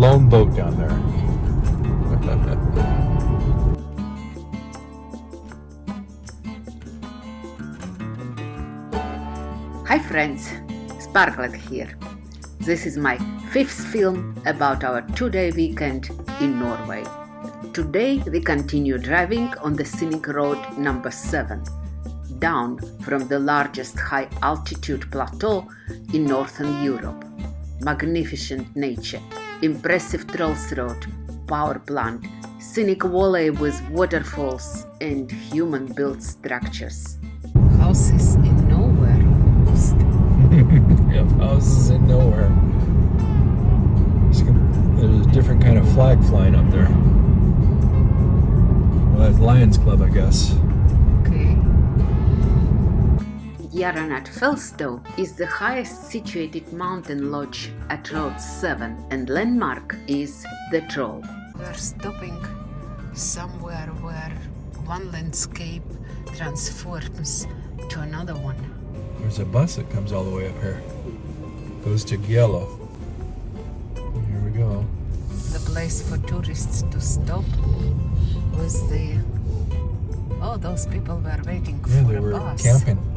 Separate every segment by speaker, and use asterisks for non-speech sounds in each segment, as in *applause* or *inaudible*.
Speaker 1: lone boat down there.
Speaker 2: Hi friends, Sparklet here. This is my fifth film about our two-day weekend in Norway. Today we continue driving on the scenic road number 7, down from the largest high altitude plateau in northern Europe. Magnificent nature, impressive Trolls Road, power plant, scenic valley with waterfalls and human-built structures. Houses in nowhere *laughs*
Speaker 1: yep, houses in nowhere. There's a different kind of flag flying up there. Well, that's Lions Club, I guess.
Speaker 2: Dyranut Fjellstue is the highest situated mountain lodge at Road 7 and landmark is the Troll. We're stopping somewhere where one landscape transforms to another one.
Speaker 1: There's a bus that comes all the way up here. Goes to Geilo. Here we go.
Speaker 2: The place for tourists to stop was the... Oh, those people were waiting
Speaker 1: Yeah,
Speaker 2: for
Speaker 1: they were camping.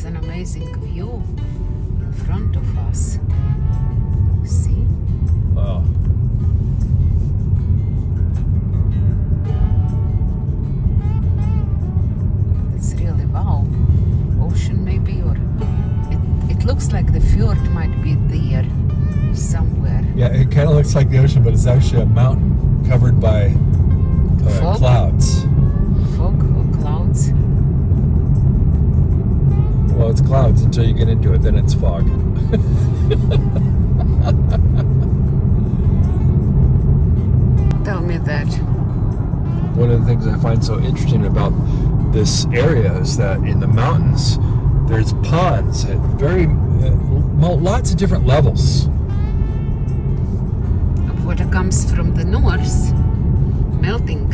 Speaker 2: There's an amazing view in front of us. See?
Speaker 1: Wow.
Speaker 2: It's really wow. Ocean maybe, or it, it looks like the fjord might be there somewhere.
Speaker 1: Yeah, it kind of looks like the ocean, but it's actually a mountain covered by uh, clouds. Well, it's clouds until you get into it, then it's fog.
Speaker 2: Tell me that.
Speaker 1: One of the things I find so interesting about this area is that in the mountains, there's ponds at very uh, lots of different levels.
Speaker 2: Water comes from the north, melting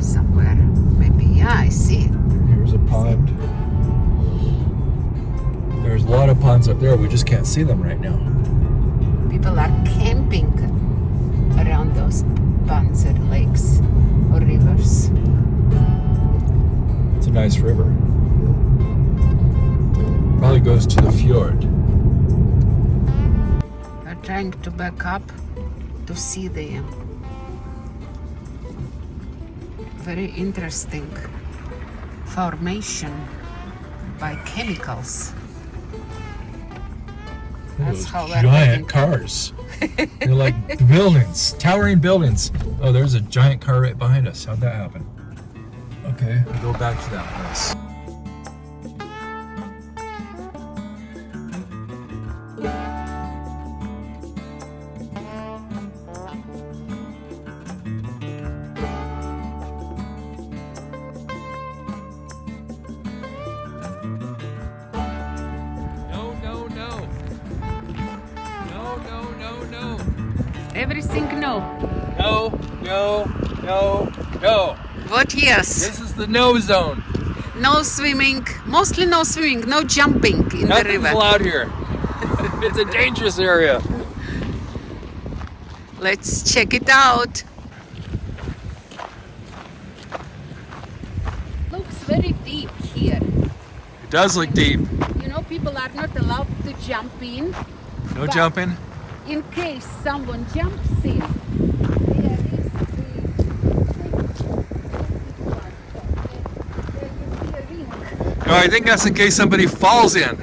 Speaker 2: somewhere. Maybe, yeah, I see it.
Speaker 1: Here's a pond. There's a lot of ponds up there. We just can't see them right now.
Speaker 2: People are camping around those ponds or lakes or rivers.
Speaker 1: It's a nice river. Probably goes to the fjord.
Speaker 2: We're trying to back up to see the very interesting formation by chemicals. That's how we're
Speaker 1: giant cars. *laughs* They're like buildings, towering buildings. Oh, there's a giant car right behind us. How'd that happen? Okay, we'll go back to that place. No, no, no, no.
Speaker 2: What yes?
Speaker 1: This is the no zone.
Speaker 2: No swimming, mostly no swimming, no jumping in the
Speaker 1: Nothing's
Speaker 2: river.
Speaker 1: allowed here. *laughs* it's a dangerous area.
Speaker 2: Let's check it out. Looks very deep here.
Speaker 1: It does look deep.
Speaker 2: You know, people are not allowed to jump in.
Speaker 1: No jumping.
Speaker 2: In case someone jumps in, there is the.
Speaker 1: No, I think that's in case somebody falls in.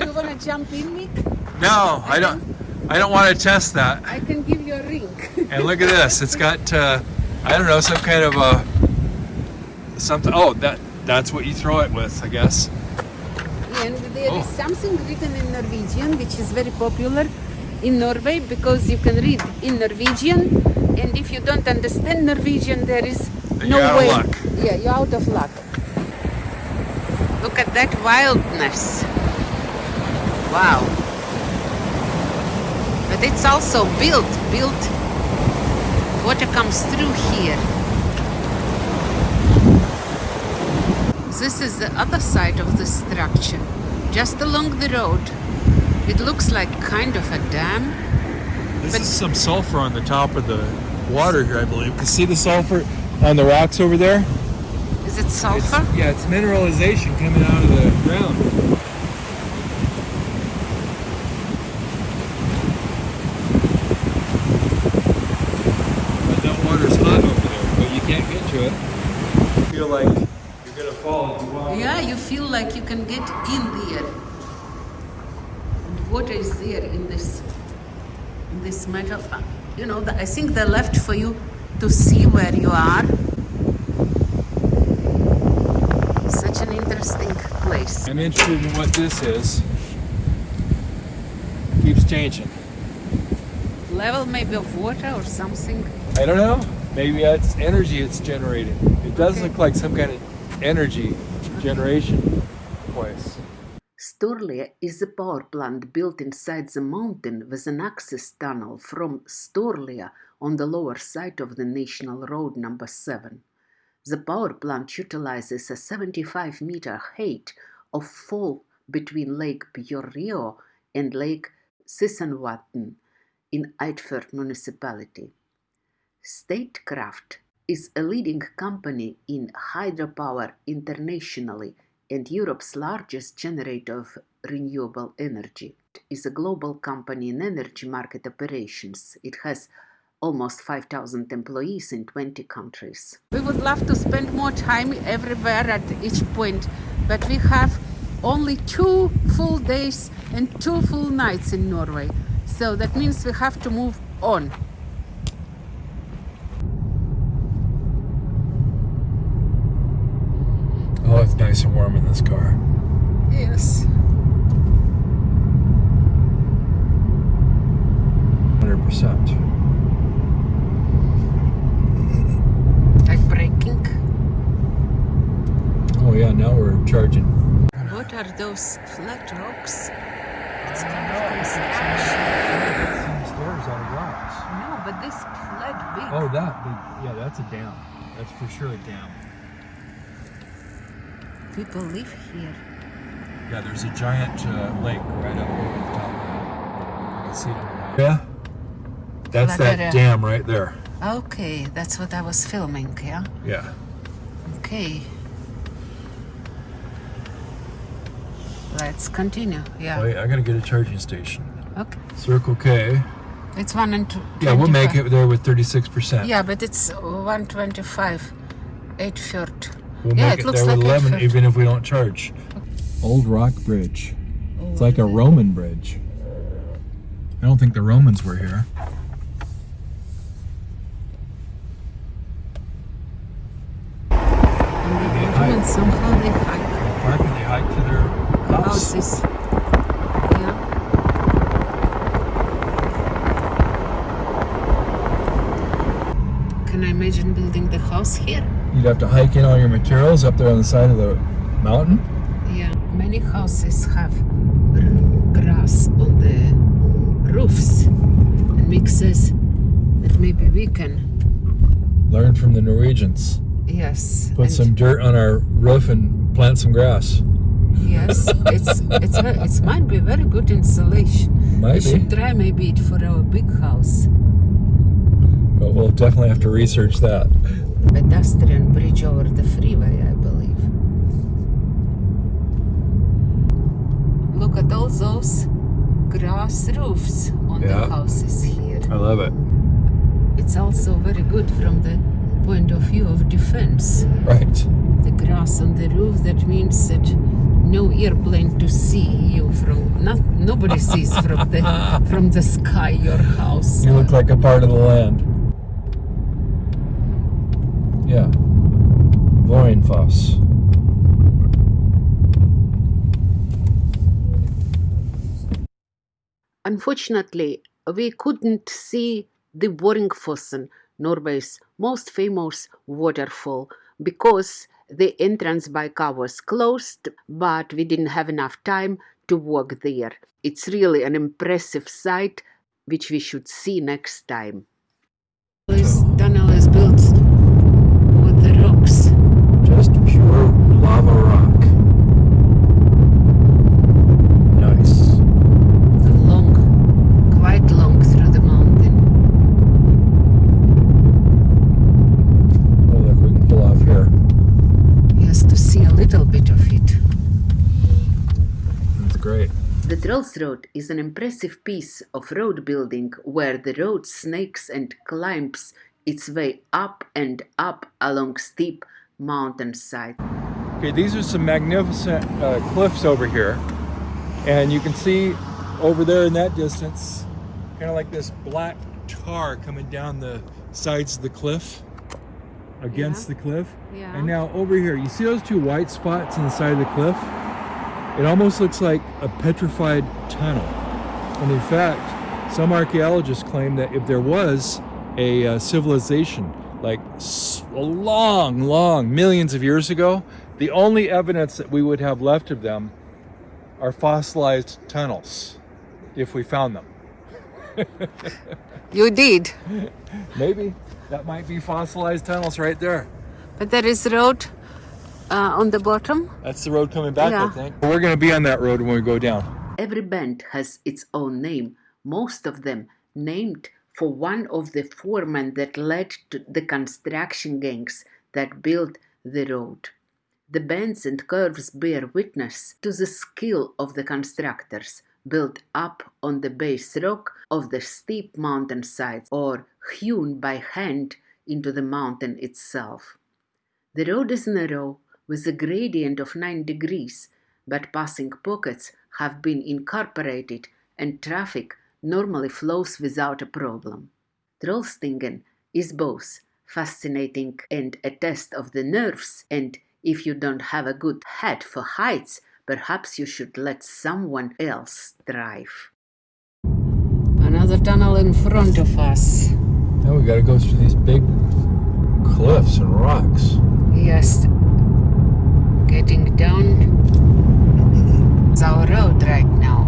Speaker 2: You wanna jump in, Mick?
Speaker 1: No, I don't. I don't want to test that.
Speaker 2: I can give you a ring.
Speaker 1: And look at this. It's got, uh, I don't know, some kind of a something. Oh, that that's what you throw it with, I guess.
Speaker 2: and there is
Speaker 1: Oh.
Speaker 2: something written in Norwegian which is very popular in Norway because you can read in Norwegian and if you don't understand Norwegian there is no
Speaker 1: you're out of
Speaker 2: way.
Speaker 1: luck.
Speaker 2: Yeah, you're out of luck. Look at that wildness. Wow. But it's also built, built. Water comes through here. This is the other side of the structure, just along the road. It looks like kind of a dam.
Speaker 1: This is some sulfur on the top of the water here, I believe. You see the sulfur on the rocks over there?
Speaker 2: Is it
Speaker 1: It's,
Speaker 2: sulfur?
Speaker 1: yeah, it's mineralization coming out of the ground. But that water's hot over there, but you can't get to it. You feel like you're gonna fall if you walk.
Speaker 2: Yeah, you feel like you can get in there. And water is there in this in this metal. uh, You know, the, I think they left for you to see where you are. Such an interesting place.
Speaker 1: I'm interested in what this is. Keeps changing.
Speaker 2: Level maybe of water or something.
Speaker 1: I don't know. Maybe it's energy it's generating. It does
Speaker 2: Okay.
Speaker 1: look like some kind of energy generation place.
Speaker 2: Sturlia is a power plant built inside the mountain with an access tunnel from Sturlia on the lower side of the National Road number 7. The power plant utilizes a 75 meter height of fall between Lake Bjorrio and Lake Sissenwatten in Eidfjord municipality. Statkraft is a leading company in hydropower internationally and Europe's largest generator of renewable energy. It is a global company in energy market operations. It has almost 5,000 employees in 20 countries. We would love to spend more time everywhere at each point, but we have only two full days and two full nights in Norway. So that means we have to move on.
Speaker 1: Oh, it's nice and warm in this car.
Speaker 2: Yes.
Speaker 1: 100%.
Speaker 2: Like braking.
Speaker 1: Now we're charging.
Speaker 2: What are those flat rocks? It's kind of construction.
Speaker 1: Some stairs out of rocks.
Speaker 2: No, but this flat big.
Speaker 1: Oh, that big. Yeah, that's a dam. That's for sure a dam.
Speaker 2: People live here.
Speaker 1: Yeah, there's a giant uh, lake right up over the top of that. You can see it on the. Yeah? That's
Speaker 2: Like
Speaker 1: that dam right there.
Speaker 2: Okay, that's what I was filming, yeah?
Speaker 1: Yeah.
Speaker 2: Okay. Let's continue. Yeah.
Speaker 1: Wait, I gotta get a charging station.
Speaker 2: Okay.
Speaker 1: Circle K.
Speaker 2: It's one and two.
Speaker 1: Yeah, we'll make it there with 36%.
Speaker 2: Yeah, but it's 125. 8 third.
Speaker 1: We'll
Speaker 2: yeah,
Speaker 1: make
Speaker 2: it
Speaker 1: it,
Speaker 2: looks
Speaker 1: there
Speaker 2: like
Speaker 1: with 11
Speaker 2: 8:30.
Speaker 1: even if we don't charge. Old Rock Bridge. It's like a oh. Roman bridge. I don't think the Romans were here.
Speaker 2: And the Romans somehow they hike
Speaker 1: Where can they hike to their house?
Speaker 2: houses. Yeah. Can I imagine building the house here?
Speaker 1: You'd have to hike in all your materials up there on the side of the mountain.
Speaker 2: Yeah, many houses have grass on the roofs. And Mick says that maybe we can,
Speaker 1: Learn from the Norwegians.
Speaker 2: yes.
Speaker 1: Put some dirt on our roof and plant some grass.
Speaker 2: Yes, it's it's ve- it's might be very good insulation. We
Speaker 1: be,
Speaker 2: should try maybe it for our big house.
Speaker 1: but we'll definitely have to research that.
Speaker 2: Pedestrian bridge over the freeway, I believe. Look at all those grass roofs on
Speaker 1: Yeah.
Speaker 2: the houses here.
Speaker 1: I love it.
Speaker 2: It's also very good from the point of view of defense.
Speaker 1: Right.
Speaker 2: The grass on the roof, that means that no airplane to see you from not nobody sees from the *laughs* from the sky your house.
Speaker 1: You look like a part of the land. Yeah. Voinfoss.
Speaker 2: Unfortunately, we couldn't see the Vøringsfossen, Norway's most famous waterfall, because the entrance by car was closed, but we didn't have enough time to walk there. It's really an impressive sight which we should see next time. little bit
Speaker 1: of it. That's great. The
Speaker 2: Trolls Road is an impressive piece of road building where the road snakes and climbs its way up and up along steep mountainside.
Speaker 1: Okay, these are some magnificent uh, cliffs over here. And you can see over there in that distance, kind of like this black tar coming down the sides of the cliff against
Speaker 2: Yeah.
Speaker 1: the cliff.
Speaker 2: Yeah.
Speaker 1: And now over here, you see those two white spots in the side of the cliff? It almost looks like a petrified tunnel. And in fact, some archaeologists claim that if there was a uh, civilization like a long, long millions of years ago, the only evidence that we would have left of them are fossilized tunnels, if we found them. *laughs*
Speaker 2: You did,
Speaker 1: Maybe that might be fossilized tunnels right there.
Speaker 2: but there is road uh, on the bottom.
Speaker 1: That's the road coming back,
Speaker 2: Yeah.
Speaker 1: I think. We're going to be on that road when we go down.
Speaker 2: Every band has its own name, most of them named for one of the foremen that led to the construction gangs that built the road. The bends and curves bear witness to the skill of the constructors, built up on the base rock of the steep mountainsides or hewn by hand into the mountain itself. The road is narrow with a gradient of 9 degrees, but passing pockets have been incorporated and traffic normally flows without a problem. Trollstigen is both fascinating and a test of the nerves, and if you don't have a good head for heights, perhaps you should let someone else drive. Another tunnel in front of us.
Speaker 1: Now we got to go through these big cliffs and rocks.
Speaker 2: Yes. Getting down. It's our road right now.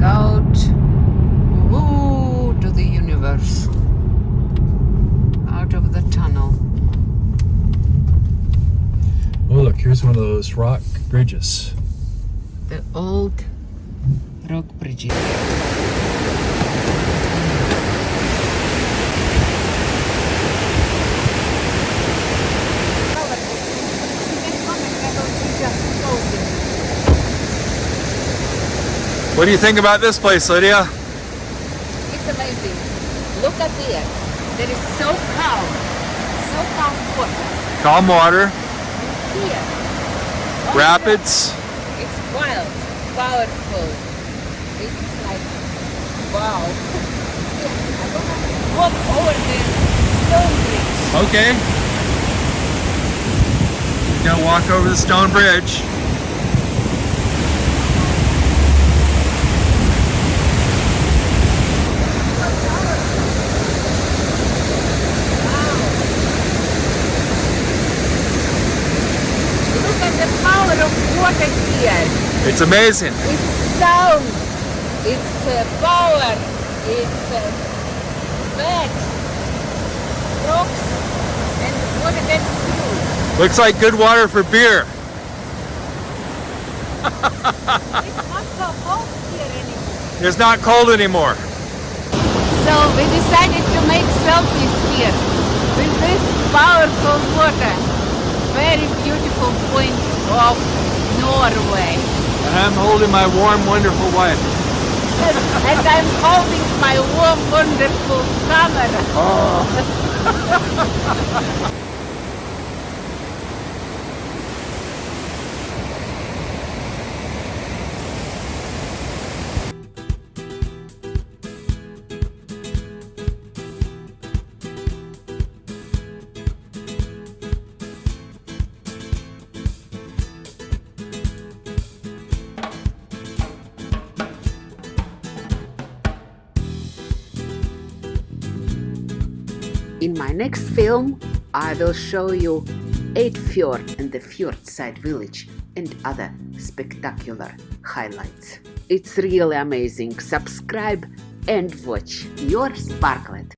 Speaker 2: Out. Woo, to the universe. Out of the tunnel.
Speaker 1: Oh, look, here's one of those rock bridges.
Speaker 2: The old rock bridges.
Speaker 1: What do you think about this place, Lydia?
Speaker 2: It's amazing. Look at there. There is so calm. So calm water.
Speaker 1: Calm water,
Speaker 2: Here. Oh,
Speaker 1: rapids.
Speaker 2: It's wild, powerful. It's like, wow. *laughs* Walk over the stone bridge.
Speaker 1: Okay. Gonna walk over the stone bridge.
Speaker 2: Look at the power of water here.
Speaker 1: It's amazing.
Speaker 2: It's sound. It's uh, power. It's uh. Rocks. And water gets through.
Speaker 1: Looks like good water for beer.
Speaker 2: It's not so cold here anymore.
Speaker 1: It's not cold anymore.
Speaker 2: So we decided to make selfies here with this powerful water. Very beautiful point of Norway.
Speaker 1: And I'm holding my warm, wonderful wife.
Speaker 2: and I'm holding my warm, wonderful camera. Oh. *laughs* In my next film, I will show you Eidfjord and the Fjordside village and other spectacular highlights. It's really amazing. Subscribe and watch your Sparklet.